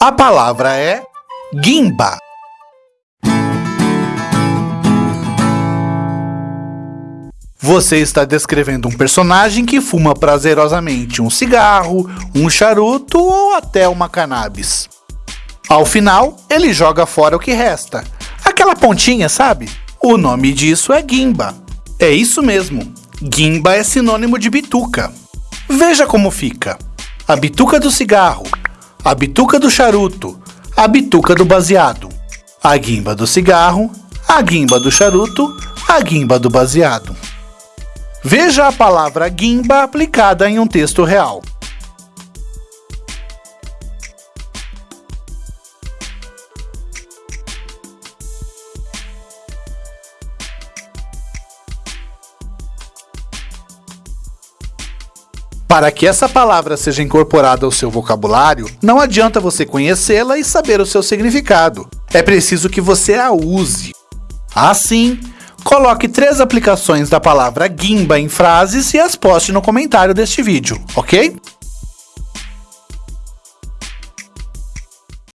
A palavra é guimba. Você está descrevendo um personagem que fuma prazerosamente um cigarro, um charuto ou até uma cannabis. Ao final, ele joga fora o que resta. Aquela pontinha, sabe? O nome disso é guimba. É isso mesmo. Guimba é sinônimo de bituca. Veja como fica. A bituca do cigarro, a bituca do charuto, a bituca do baseado, a guimba do cigarro, a guimba do charuto, a guimba do baseado. Veja a palavra guimba aplicada em um texto real. Para que essa palavra seja incorporada ao seu vocabulário, não adianta você conhecê-la e saber o seu significado. É preciso que você a use. Assim, Coloque três aplicações da palavra guimba em frases e as poste no comentário deste vídeo, ok?